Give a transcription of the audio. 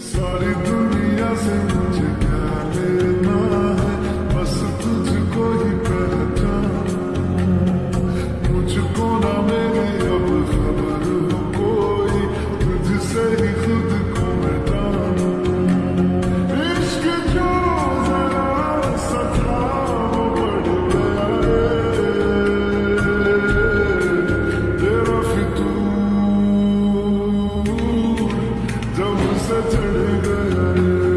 सारी दुनिया से मुझे क्या लेना है बस तुझको ही पहचान मुझको ना मेरी hasretini derim